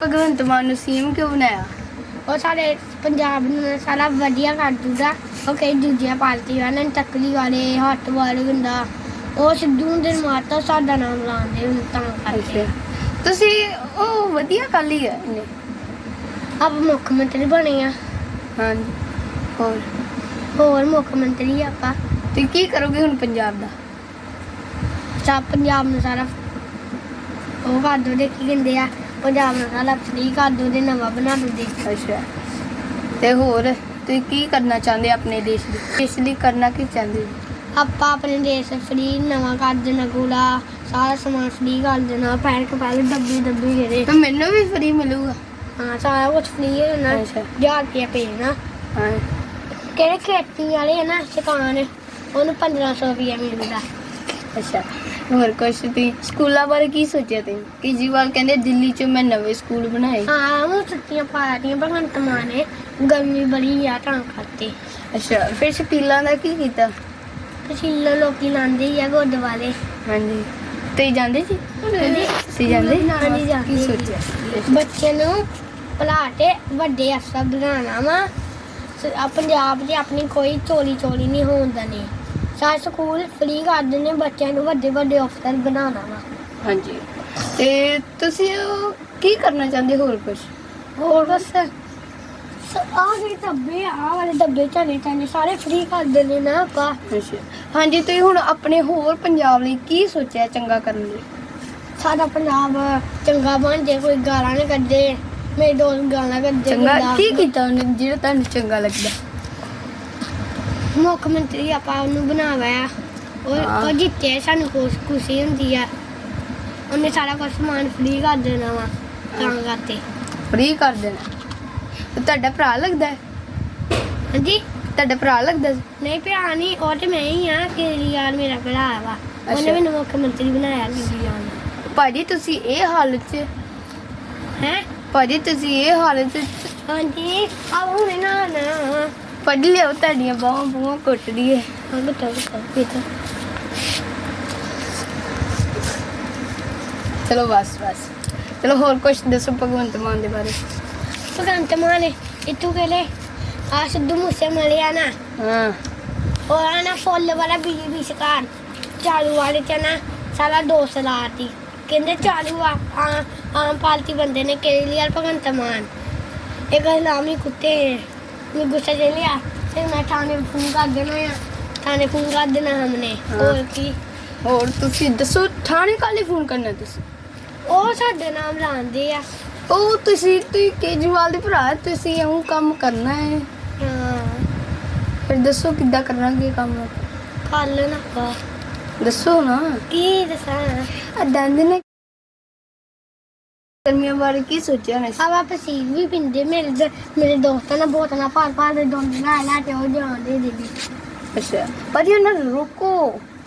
ਭਗਵੰਤ ਮਾਨ ਨੂੰ ਸੀਐਮ ਕਿਉਂ ਬਣਾਇਆ? ਉਹ ਸਾਡੇ ਪੰਜਾਬ ਨੂੰ ਸਾਰਾ ਵਧੀਆ ਕਰ ਦੂਗਾ। ਉਹ ਕਈ ਦੂਜੀਆਂ ਪਾਰਟੀਆਂ ਨੇ ਤਕਲੀ ਵਾਲੇ ਹੱਟ ਵਾਲੇ ਗੁੰਡਾ ਉਹ ਸਿੱਧੂ ਦੇ ਮਾਰਤਾ ਸਾਡਾ ਨਾਮ ਲਾਉਂਦੇ ਹੁਣ ਤਾਂ ਕਰਕੇ। ਤੁਸੀਂ ਉਹ ਵਧੀਆ ਕਰ ਲਈ ਹੈ ਇਹਨੇ। ਆਪ ਮੁੱਖ ਮੰਤਰੀ ਬਣੇ ਆ। ਹਾਂਜੀ। ਹੋਰ? ਹੋਰ ਮੁੱਖ ਮੰਤਰੀ ਆਪਾਂ। ਤੇ ਕੀ ਕਰੋਗੇ ਹੁਣ ਪੰਜਾਬ ਦਾ? ਸਭ ਪੰਜਾਬ ਨੂੰ ਸਾਰਾ ਉਹ ਕਰ ਦੋ ਦੇ ਕੀ ਕਹਿੰਦੇ ਆ। ਪੰਜਾਬ ਨੂੰ ਸਾਰਾ ਫ੍ਰੀ ਕਰ ਦੋ ਦੇ ਨਵਾਂ ਬਣਾ ਦੋ ਦੇ। ਅੱਛਾ। ਤੇ ਹੋਰ ਤੁਸੀਂ ਕੀ ਕਰਨਾ ਚਾਹੁੰਦੇ ਆਪਣੇ ਦੇਸ਼ ਲਈ? ਦੇਸ਼ ਲਈ ਕਰਨਾ ਕੀ ਚਾਹੁੰਦੇ? ਹੋ? ਆਪਾਂ ਆਪਣੇ ਦੇਸ਼ ਫ੍ਰੀ ਨਵਾਂ ਕਰ ਦੇਣਾ ਕੂੜਾ ਸਾਰਾ ਸਮਾਨ ਫ੍ਰੀ ਕਰ ਦੇਣਾ ਪੈਰ ਕਪਾਲ ਡੱਬੀ ਡੱਬੀ ਜਿਹੜੇ। ਤੇ ਮੈਨੂੰ ਵੀ ਫ੍ਰੀ ਮਿਲੂਗਾ। ਹਾਂ ਸਾਰਾ ਕੁਝ ਫ੍ਰੀ ਹੈ ਨਾ ਅੱਛਾ। ਹਜ਼ਾਰ ਰੁਪਇਆ ਭੇਜਣਾ ਹਾਂ ਕਿਹੜੇ ਖੇਤੀ ਵਾਲੇ ਹੈ ਨਾ ਸਿਕਾਨ ਉਹਨੂੰ 1500 ਰੁਪਇਆ ਮਿਲਦਾ। ਅੱਛਾ ਹੋਰ ਕੁਛ ਤੁਸੀਂ ਸਕੂਲਾਂ ਬਾਰੇ ਕੀ ਸੋਚਿਆ ਤੁਸੀਂ ਕੇਜਰੀਵਾਲ ਕਹਿੰਦੇ ਦਿੱਲੀ 'ਚ ਮੈਂ ਨਵੇਂ ਸਕੂਲ ਬਣਾਏ। ਹਾਂ ਉਹ ਛੁੱਟੀਆਂ ਪਾ ਰਹੀਆਂ ਭਗਵੰਤ ਮਾਨ ਨੇ। ਗਰਮੀ ਬੜੀ ਆ ਤਾਂ ਕਰਕੇ। ਅੱਛਾ ਫਿਰ ਸ਼ਕੀਲਾਂ ਦਾ ਕੀ ਕੀਤਾ? ਲੋਕੀ ਲਾਉਂਦੇ ਹੀ ਆ ਗੁਰਦੁਆਰੇ ਹਾਂਜੀ। ਤੁਸੀਂ ਜਾਂਦੇ ਸੀ। ਤੁਸੀਂ ਜਾਂਦੇ? ਹਾਂਜੀ, ਜਾਂਦੇ ਕੀ। ਸੋਚਿਆ? ਬੱਚੇ ਨੂੰ ਭਲਾ ਕੇ ਵੱਡੇ ਅਫਸਰ ਬਣਾਉਣਾ ਵਾ। ਸ- ਆ ਪੰਜਾਬ 'ਚ ਆਪਣੀ ਕੋਈ ਚੋਰੀ ਚੋਰੀ ਨਹੀਂ ਹੋਣ ਦੇਣੀ। ਸਾਰੇ ਸਕੂਲ ਫ੍ਰੀ ਕਰ ਦਿੰਦੇ ਬੱਚਿਆਂ ਨੂੰ ਵੱਡੇ ਵੱਡੇ ਅਫਸਰ ਬਣਾਉਣਾ ਵਾ। ਹਾਂਜੀ। ਤੇ ਤੁਸੀਂ ਉਹ ਕੀ ਕਰਨਾ ਚਾਹੁੰਦੇ ਹੋਰ ਕੁਛ? ਹੋਰ ਬਸ ਆ ਜਿਹੜੇ ਡੱਬੇ ਆ ਆਹ ਵਾਲੇ ਡੱਬੇ ਚਾਨੇ ਚਾਨੇ ਸਾਰੇ ਫ੍ਰੀ ਕਰ ਦਿੰਦੇ ਨਾ ਆਪਾਂ। ਹਾਂਜੀ ਤੁਸੀਂ ਹੁਣ ਆਪਣੇ ਹੋਰ ਪੰਜਾਬ ਲਈ ਕੀ ਸੋਚਿਆ ਚੰਗਾ ਕਰਨ ਲਈ? ਸਾਡਾ ਪੰਜਾਬ ਚੰਗਾ ਬਣ ਜੇ ਕੋਈ ਗਾਲਾਂ ਨਾ ਕੱਢੇ ਮੇਰੇ ਦੋਸਤ ਗਾਲਾਂ ਕੱਢਦੇ ਚੰਗਾ। ਕੀ ਕੀਤਾ ਉਹਨੇ ਜਿਹੜਾ ਤੁਹਾਨੂੰ ਚੰਗਾ ਲੱਗਦਾ? ਮੁੱਖ ਮੰਤਰੀ ਆਪਾਂ ਉਹਨੂੰ ਬਣਾਇਆ ਉਹ। ਉਹ ਜਿੱਤੇ ਸਾਨੂੰ ਖੁਸ਼ ਖੁਸ਼ੀ ਹੁੰਦੀ ਆ। ਉਹਨੇ ਸਾਰਾ ਕੁਝ ਸਮਾਨ ਫ੍ਰੀ ਕਰ ਦੇਣਾ ਵਾ ਤਾਂ ਕਰਤੇ ਫ੍ਰੀ ਕਰ ਦੇਣਾ। ਤੇ ਤੁਹਾਡਾ ਭਰਾ ਲੱਗਦਾ? ਹੈ ਹਾਂਜੀ? ਤੁਹਾਡਾ ਭਰਾ ਲੱਗਦਾ? ਸੀ? ਨਹੀਂ ਭਰਾ ਨਹੀਂ ਉਹ ਤੇ ਮੈਂ ਹੀ ਆ ਕੇਜਰੀਵਾਲ ਮੇਰਾ ਭਰਾ ਵਾ। ਉਹਨੇ ਅੱਛਾ। ਮੈਨੂੰ ਮੁੱਖ ਮੰਤਰੀ ਬਣਾਇਆ ਕੇਜਰੀਵਾਲ ਨੇ ਭਾਜੀ ਤੁਸੀਂ ਇਹ ਹਾਲਤ 'ਚ ਹੈ? ਭਾਜੀ ਤੁਸੀਂ ਇਹ ਹਾਲਤ 'ਚ ਹਾਂਜੀ ਆ ਹੁਣੇ ਨਾ ਨਾ ਪੜ ਲਿਓ ਤੁਹਾਡੀਆਂ ਬਾਹਾਂ ਬੂਹਾਂ ਕੁੱਟਦੀ ਏ ਹਾਂ ਬਤਾ ਬਤਾ ਬੇਟਾ ਚਲੋ ਬਸ ਬਸ। ਚਲੋ ਹੋਰ ਕੁਝ ਦੱਸੋ ਭਗਵੰਤ ਮਾਨ ਦੇ ਬਾਰੇ? ਭਗਵੰਤ ਮਾਨ ਇਤੂ ਕਹਲੇ ਆ ਸਿੱਧੂ ਮੂਸੇ ਮਲਿਆ ਨਾ। ਹਾਂ। ਉਹ ਆ ਨਾ ਫੁੱਲ ਵਾਲਾ ਬੀਜੇਪੀ ਸਰਕਾਰ ਚਾਲੂ ਵਾਲੇ ਚ ਨਾ ਸਾਲਾ ਦੋ ਸਲਾਤੀ ਕਹਿੰਦੇ ਚਾਲੂ ਆ ਆਮ ਪਾਲਤੀ ਬੰਦੇ ਨੇ ਕੇਜਰੀਵਾਲ ਭਗਵੰਤ ਮਾਨ? ਇਹ ਇਸਲਾਮੀ ਕੁੱਤੇ ਹੈ ਗੁੱਸਾ ਜੇ ਲਿਆ ਫਿਰ ਮੈਂ ਥਾਣੇ ਫੋਨ ਕਰ ਦੇਣਾ ਆ। ਥਾਣੇ ਫੋਨ ਕਰ ਦੇਣਾ ਹਮਨੇ ਹਾਂ। ਹੋਰ ਕੀ? ਹੋਰ ਤੁਸੀਂ ਦੱਸੋ ਥਾਣੇ ਕਾਲੇ ਫੋਨ ਕਰਨਾ ਤੁਸੀਂ? ਉਹ ਸਾਡੇ ਨਾਮ ਲਾਉਂਦੇ ਆ। ਉਹ ਤੁਸੀਂ ਤੁਸੀਂ ਕੇਜਰੀਵਾਲ ਦੇ ਭਰਾ ਤੁਸੀਂ ਇਹ ਕੰਮ ਕਰਨਾ ਹੈ। ਹਾਂ। ਫਿਰ ਦੱਸੋ ਕਿੱਦਾਂ ਕਰਾਂਗੇ ਕੰਮ? ਕੱਲ ਨਾ ਦੱਸੋ ਨਾ। ਕੀ ਦੱਸਾਂ? ਆ ਦੰਦ ਨੇ ਗਰਮੀਆਂ ਬਾਰੇ ਕੀ ਸੋਚਿਆ ਨੇ ਆਵਾ ਪਸੀਨ ਵੀ ਪਿੰਦੇ ਮੇਰੇ ਮੇਰੇ ਦੋਸਤਾਂ ਨਾਲ ਬਹੁਤ ਨਾ ਭਾਰ ਭਾਰ ਦੇ ਦੋਨ ਲੈ ਲੈ ਕੇ ਉਹ ਜਾਂਦੇ ਦੇ ਦੇ ਅੱਛਾ। ਪਰ ਇਹ ਨਾ ਰੁਕੋ।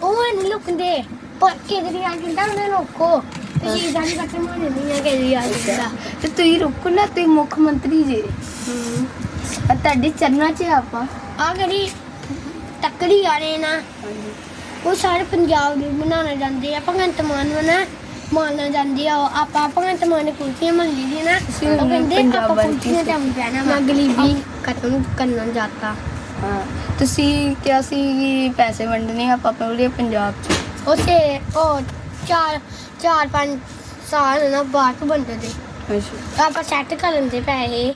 ਉਹ ਨਹੀਂ ਲੁਕਦੇ ਪਰ ਕੇਜਰੀਵਾਲ ਕਹਿੰਦਾ ਉਹਨੇ ਰੋਕੋ। ਤੇ ਜੀ ਜਾਨੀ ਕੱਟੇ ਮਾਰੇ ਨਹੀਂ ਆ ਕੇਜਰੀਵਾਲ ਕਹਿੰਦਾ ਤੇ ਤੁਸੀਂ ਰੁਕੋ ਨਾ ਤੁਸੀਂ ਮੁੱਖ ਮੰਤਰੀ ਜੀ। ਆ ਤੁਹਾਡੇ ਚਰਨਾਂ 'ਚ ਆਪਾਂ। ਆ ਜਿਹੜੀ ਤੱਕੜੀ ਵਾਲੇ ਨਾ। ਉਹ ਸਾਰੇ ਪੰਜਾਬ ਦੇ ਬਣਾਉਣਾ ਜਾਂਦੇ ਆ ਭਗਵੰਤ ਮਾਨ ਨੂੰ। ਨਾ ਮਾਨਣਾ ਜਾਂਦੀ ਆ ਉਹ ਆਪਾਂ ਭਗਵੰਤ ਮਾਨ ਨੇ ਕੁਲਫੀਆਂ ਮੰਗੀ ਦੀ ਨਾ ਉਹ ਕਹਿੰਦੇ ਆਪਾਂ ਕੀ ਕੁਲਫੀਆਂ ਤੇ? ਪੈਣਾ ਵਾ। ਗਰੀਬੀ ਖਤਮ ਕਰਨਾ ਜਾਤਾ। ਹਾਂ ਤੁਸੀਂ ਕਿਹਾ ਸੀ ਕਿ ਪੈਸੇ ਵੰਡਣੇ ਆ ਆਪਾਂ ਪੂਰੇ ਪੰਜਾਬ 'ਚ। ਉਸੇ ਉਹ ਚਾਰ ਚਾਰ ਪੰਜ ਸਾਲ ਨਾ ਬਾਅਦ ਬੰਦੇ ਦੇ ਅੱਛਾ। ਆਪਾਂ ਸੈੱਟ ਕਰਨ ਦੇ ਪੈਸੇ।